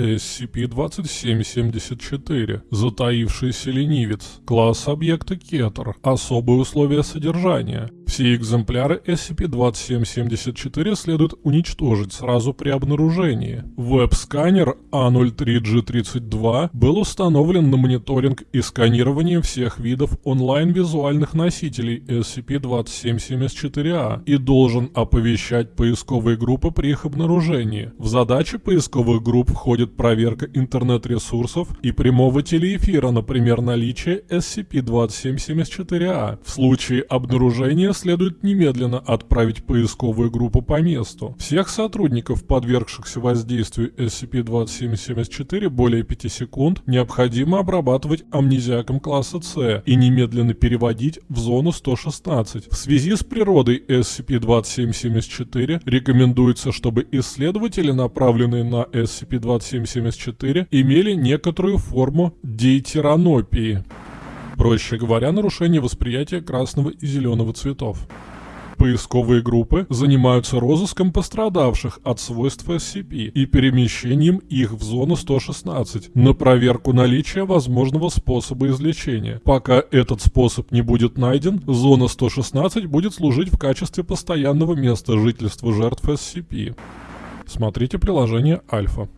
SCP-2774, затаившийся ленивец, класс объекта Keter, особые условия содержания, все экземпляры SCP-2774 следует уничтожить сразу при обнаружении. Веб-сканер A03G32 был установлен на мониторинг и сканирование всех видов онлайн-визуальных носителей SCP-2774-A и должен оповещать поисковые группы при их обнаружении. В задачи поисковых групп входит проверка интернет-ресурсов и прямого телеэфира, например, наличие SCP-2774-A. В случае обнаружения следует немедленно отправить поисковую группу по месту. Всех сотрудников, подвергшихся воздействию SCP-2774 более 5 секунд, необходимо обрабатывать амнезиаком класса С и немедленно переводить в зону 116. В связи с природой SCP-2774 рекомендуется, чтобы исследователи, направленные на SCP-2774, имели некоторую форму дейтеранопии проще говоря, нарушение восприятия красного и зеленого цветов. Поисковые группы занимаются розыском пострадавших от свойств SCP и перемещением их в зону 116 на проверку наличия возможного способа излечения. Пока этот способ не будет найден, зона 116 будет служить в качестве постоянного места жительства жертв SCP. Смотрите приложение Альфа.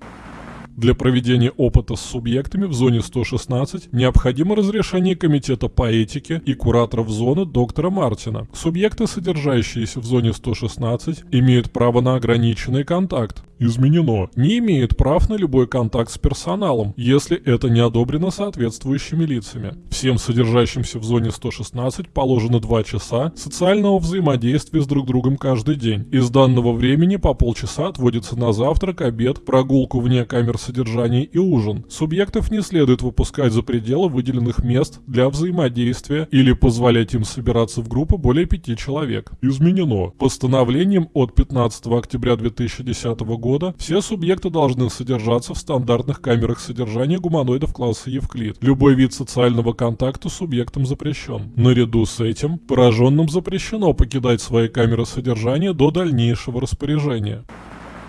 Для проведения опыта с субъектами в зоне 116 необходимо разрешение Комитета по этике и кураторов зоны доктора Мартина. Субъекты, содержащиеся в зоне 116, имеют право на ограниченный контакт, изменено, не имеет прав на любой контакт с персоналом, если это не одобрено соответствующими лицами. Всем содержащимся в зоне 116 положено 2 часа социального взаимодействия с друг другом каждый день. Из данного времени по полчаса отводится на завтрак, обед, прогулку вне камер содержания и ужин. Субъектов не следует выпускать за пределы выделенных мест для взаимодействия или позволять им собираться в группы более пяти человек. Изменено. Постановлением от 15 октября 2010 года все субъекты должны содержаться в стандартных камерах содержания гуманоидов класса Евклид. Любой вид социального контакта субъектом запрещен. Наряду с этим, пораженным запрещено покидать свои камеры содержания до дальнейшего распоряжения.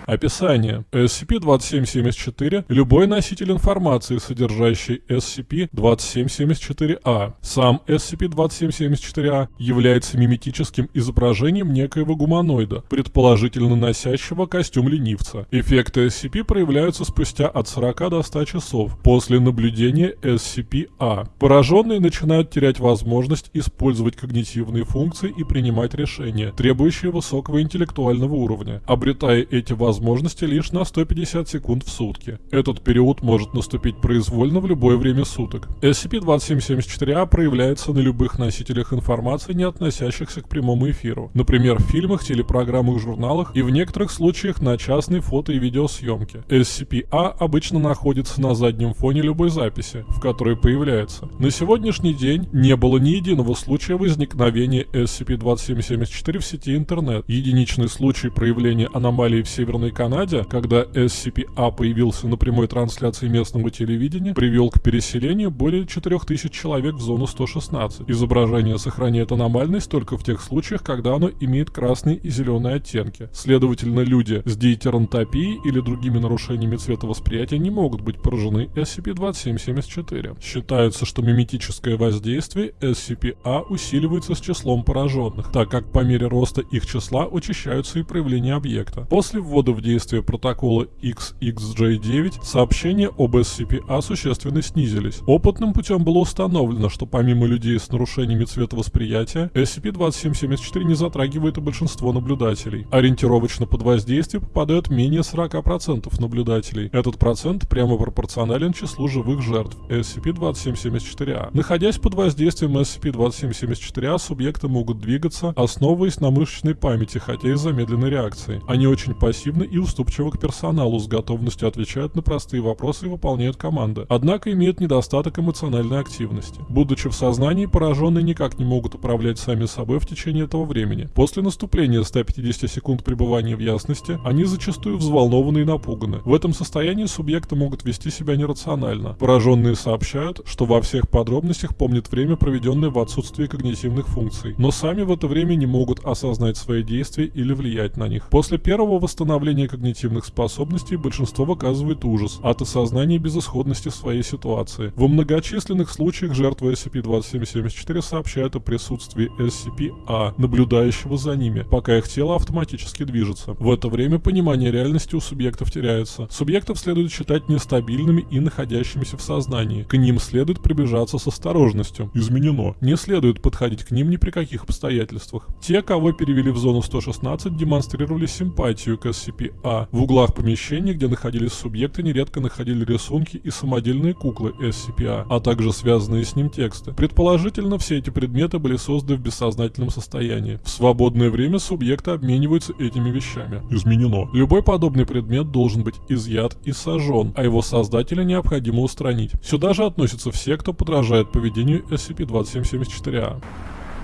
Описание. SCP-2774 – любой носитель информации, содержащий SCP-2774-A. А. Сам SCP-2774-A а является миметическим изображением некоего гуманоида, предположительно носящего костюм ленивца. Эффекты SCP проявляются спустя от 40 до 100 часов после наблюдения SCP-A. А. Пораженные начинают терять возможность использовать когнитивные функции и принимать решения, требующие высокого интеллектуального уровня, обретая эти возможности возможности лишь на 150 секунд в сутки. Этот период может наступить произвольно в любое время суток. SCP-2774-A а проявляется на любых носителях информации, не относящихся к прямому эфиру. Например, в фильмах, телепрограммах, журналах и в некоторых случаях на частной фото и видеосъемке. SCP-A а обычно находится на заднем фоне любой записи, в которой появляется. На сегодняшний день не было ни единого случая возникновения SCP-2774 в сети интернет. Единичный случай проявления аномалии в Северной Северной Канаде, когда SCP-A появился на прямой трансляции местного телевидения, привел к переселению более 4000 человек в зону 116. Изображение сохраняет аномальность только в тех случаях, когда оно имеет красный и зеленые оттенки. Следовательно, люди с диетерантопией или другими нарушениями цветовосприятия не могут быть поражены SCP-2774. Считается, что миметическое воздействие SCP-A усиливается с числом пораженных, так как по мере роста их числа учащаются и проявления объекта. После ввода в действие протокола XXJ9 сообщения об SCP-A существенно снизились. Опытным путем было установлено, что помимо людей с нарушениями цветовосприятия, SCP-2774 не затрагивает и большинство наблюдателей. Ориентировочно под воздействие попадают менее 40% наблюдателей. Этот процент прямо пропорционален числу живых жертв SCP-2774-A. Находясь под воздействием SCP-2774-A, субъекты могут двигаться, основываясь на мышечной памяти, хотя и замедленной реакции. Они очень пассивны и уступчивы к персоналу, с готовностью отвечают на простые вопросы и выполняют команды. Однако имеют недостаток эмоциональной активности. Будучи в сознании, пораженные никак не могут управлять сами собой в течение этого времени. После наступления 150 секунд пребывания в ясности, они зачастую взволнованы и напуганы. В этом состоянии субъекты могут вести себя нерационально. Пораженные сообщают, что во всех подробностях помнят время, проведенное в отсутствии когнитивных функций, но сами в это время не могут осознать свои действия или влиять на них. После первого восстановления состояние когнитивных способностей большинство выказывает ужас от осознания безысходности своей ситуации. Во многочисленных случаях жертвы SCP-2774 сообщают о присутствии SCP-A, наблюдающего за ними, пока их тело автоматически движется. В это время понимание реальности у субъектов теряется. Субъектов следует считать нестабильными и находящимися в сознании. К ним следует приближаться с осторожностью. Изменено. Не следует подходить к ним ни при каких обстоятельствах. Те, кого перевели в зону 116, демонстрировали симпатию к SCP-A. В углах помещений, где находились субъекты, нередко находили рисунки и самодельные куклы SCP-A, а также связанные с ним тексты. Предположительно, все эти предметы были созданы в бессознательном состоянии. В свободное время субъекты обмениваются этими вещами. Изменено. Любой подобный предмет должен быть изъят и сожжен, а его создателя необходимо устранить. Сюда же относятся все, кто подражает поведению SCP-2774-A.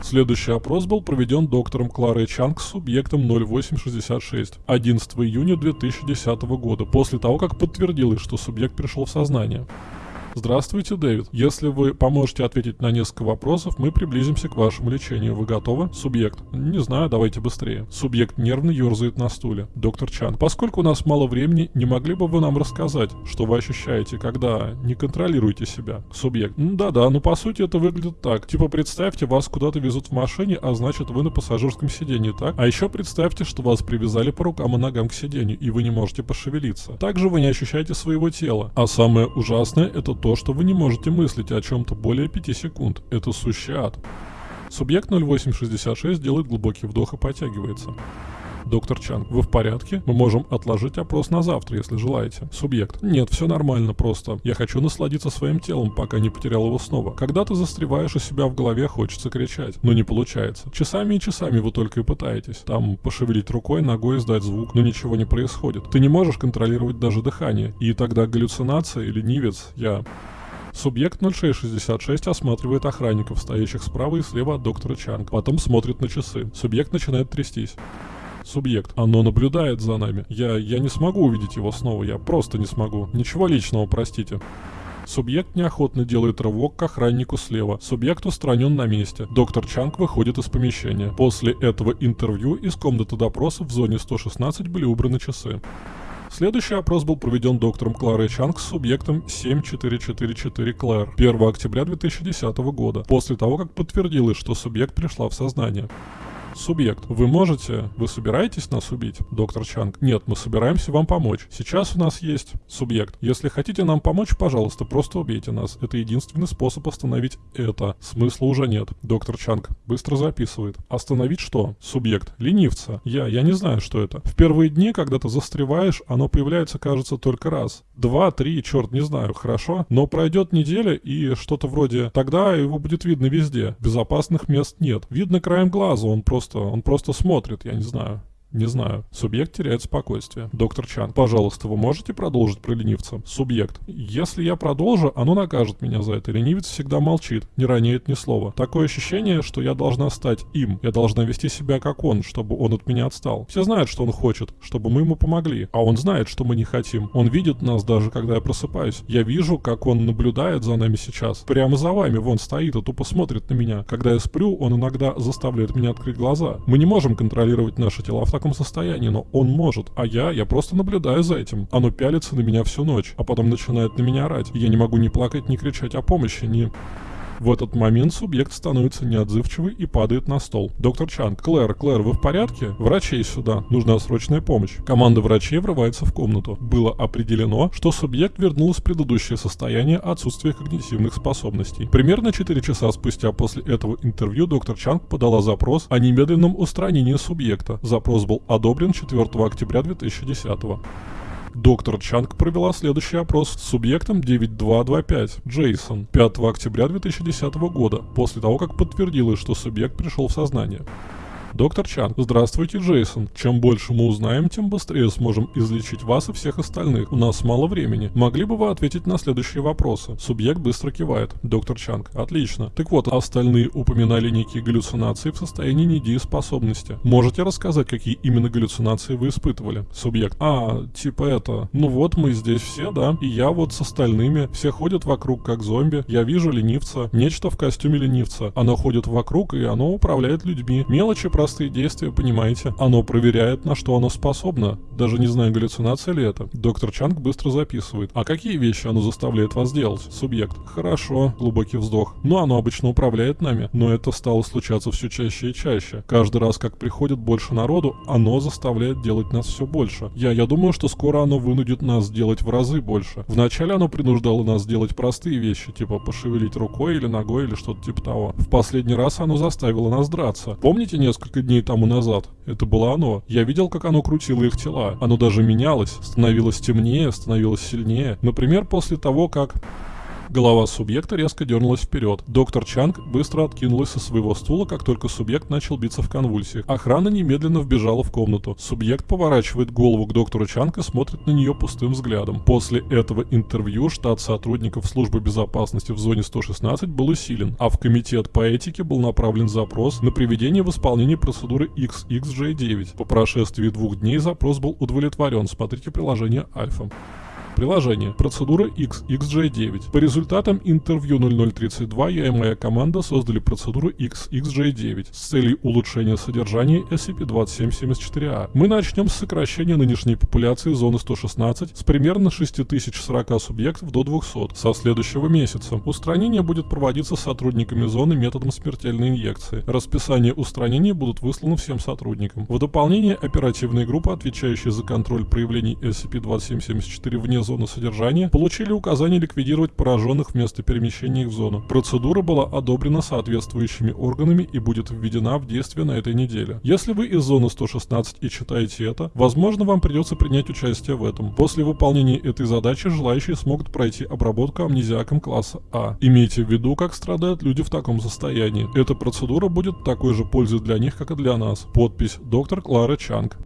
Следующий опрос был проведен доктором Кларой Чанг с субъектом 0866 11 июня 2010 года, после того, как подтвердилось, что субъект пришел в сознание. Здравствуйте, Дэвид. Если вы поможете ответить на несколько вопросов, мы приблизимся к вашему лечению. Вы готовы? Субъект. Не знаю, давайте быстрее. Субъект нервно ерзает на стуле. Доктор Чан. Поскольку у нас мало времени, не могли бы вы нам рассказать, что вы ощущаете, когда не контролируете себя? Субъект. Да-да, ну по сути это выглядит так. Типа представьте, вас куда-то везут в машине, а значит вы на пассажирском сидении, так? А еще представьте, что вас привязали по рукам и ногам к сиденью, и вы не можете пошевелиться. Также вы не ощущаете своего тела. А самое ужасное это то, что вы не можете мыслить о чем-то более 5 секунд. Это сущий ад. Субъект 0866 делает глубокий вдох и потягивается. Доктор Чан, вы в порядке? Мы можем отложить опрос на завтра, если желаете. Субъект. Нет, все нормально, просто. Я хочу насладиться своим телом, пока не потерял его снова. Когда ты застреваешь у себя в голове, хочется кричать. Но не получается. Часами и часами вы только и пытаетесь. Там пошевелить рукой, ногой, издать звук, но ничего не происходит. Ты не можешь контролировать даже дыхание. И тогда галлюцинация, ленивец, я... Субъект 0666 осматривает охранников, стоящих справа и слева от доктора Чанг. Потом смотрит на часы. Субъект начинает трястись. Субъект. Оно наблюдает за нами. Я, я не смогу увидеть его снова, я просто не смогу. Ничего личного, простите. Субъект неохотно делает рывок к охраннику слева. Субъект устранен на месте. Доктор Чанг выходит из помещения. После этого интервью из комнаты допросов в зоне 116 были убраны часы. Следующий опрос был проведен доктором Кларой Чанг с субъектом 7444 Клэр 1 октября 2010 года, после того, как подтвердилось, что субъект пришла в сознание. Субъект. Вы можете? Вы собираетесь нас убить? Доктор Чанг. Нет, мы собираемся вам помочь. Сейчас у нас есть субъект. Если хотите нам помочь, пожалуйста, просто убейте нас. Это единственный способ остановить это. Смысла уже нет. Доктор Чанг. Быстро записывает. Остановить что? Субъект. Ленивца. Я, я не знаю, что это. В первые дни, когда ты застреваешь, оно появляется, кажется, только раз. Два, три, черт, не знаю, хорошо. Но пройдет неделя и что-то вроде «тогда его будет видно везде». Безопасных мест нет. Видно краем глаза, он просто просто, он просто смотрит, я не знаю. Не знаю. Субъект теряет спокойствие. Доктор Чан, пожалуйста, вы можете продолжить про ленивца? Субъект. Если я продолжу, оно накажет меня за это. Ленивец всегда молчит, не роняет ни слова. Такое ощущение, что я должна стать им. Я должна вести себя как он, чтобы он от меня отстал. Все знают, что он хочет, чтобы мы ему помогли. А он знает, что мы не хотим. Он видит нас даже, когда я просыпаюсь. Я вижу, как он наблюдает за нами сейчас. Прямо за вами, вон стоит и тупо смотрит на меня. Когда я сплю, он иногда заставляет меня открыть глаза. Мы не можем контролировать наши тела в таком состоянии, но он может. А я, я просто наблюдаю за этим. Оно пялится на меня всю ночь, а потом начинает на меня орать. Я не могу ни плакать, ни кричать о помощи, ни... В этот момент субъект становится неотзывчивый и падает на стол. Доктор Чанг, Клэр, Клэр, вы в порядке? Врачей сюда. Нужна срочная помощь. Команда врачей врывается в комнату. Было определено, что субъект вернулся в предыдущее состояние отсутствия когнитивных способностей. Примерно 4 часа спустя после этого интервью доктор Чанг подала запрос о немедленном устранении субъекта. Запрос был одобрен 4 октября 2010 года. Доктор Чанг провела следующий опрос с субъектом 9225 Джейсон 5 октября 2010 года, после того, как подтвердилось, что субъект пришел в сознание. Доктор Чан, здравствуйте, Джейсон. Чем больше мы узнаем, тем быстрее сможем излечить вас и всех остальных. У нас мало времени. Могли бы вы ответить на следующие вопросы? Субъект быстро кивает. Доктор Чанг, отлично. Так вот, остальные упоминали некие галлюцинации в состоянии недееспособности. Можете рассказать, какие именно галлюцинации вы испытывали? Субъект, а, типа это, ну вот мы здесь все, да, и я вот с остальными, все ходят вокруг как зомби, я вижу ленивца, нечто в костюме ленивца, оно ходит вокруг и оно управляет людьми, мелочи простые действия, понимаете? Оно проверяет, на что оно способно. Даже не знаю, галлюцинация ли это. Доктор Чанг быстро записывает. А какие вещи оно заставляет вас делать? Субъект. Хорошо. Глубокий вздох. Ну, оно обычно управляет нами. Но это стало случаться все чаще и чаще. Каждый раз, как приходит больше народу, оно заставляет делать нас все больше. Я, я думаю, что скоро оно вынудит нас делать в разы больше. Вначале оно принуждало нас делать простые вещи, типа пошевелить рукой или ногой или что-то типа того. В последний раз оно заставило нас драться. Помните несколько дней тому назад? Это было оно. Я видел, как оно крутило их тела. Оно даже менялось, становилось темнее, становилось сильнее. Например, после того, как... Голова субъекта резко дернулась вперед. Доктор Чанг быстро откинулась со своего стула, как только субъект начал биться в конвульсиях. Охрана немедленно вбежала в комнату. Субъект поворачивает голову к доктору Чанг и смотрит на нее пустым взглядом. После этого интервью штат сотрудников службы безопасности в зоне 116 был усилен, а в комитет по этике был направлен запрос на приведение в исполнение процедуры XXJ9. По прошествии двух дней запрос был удовлетворен. Смотрите приложение Альфа. Приложение. Процедура XXJ9. По результатам интервью 0032 я и моя команда создали процедуру XXJ9 с целью улучшения содержания SCP-2774-A. Мы начнем с сокращения нынешней популяции зоны 116 с примерно 6040 субъектов до 200 со следующего месяца. Устранение будет проводиться сотрудниками зоны методом смертельной инъекции. Расписание устранения будут высланы всем сотрудникам. В дополнение оперативная группа, отвечающая за контроль проявлений SCP-2774 вне зоны содержания, получили указание ликвидировать пораженных вместо перемещения их в зону. Процедура была одобрена соответствующими органами и будет введена в действие на этой неделе. Если вы из зоны 116 и читаете это, возможно вам придется принять участие в этом. После выполнения этой задачи желающие смогут пройти обработку амнезиаком класса А. Имейте в виду, как страдают люди в таком состоянии. Эта процедура будет такой же пользой для них, как и для нас. Подпись доктор Клара Чанг.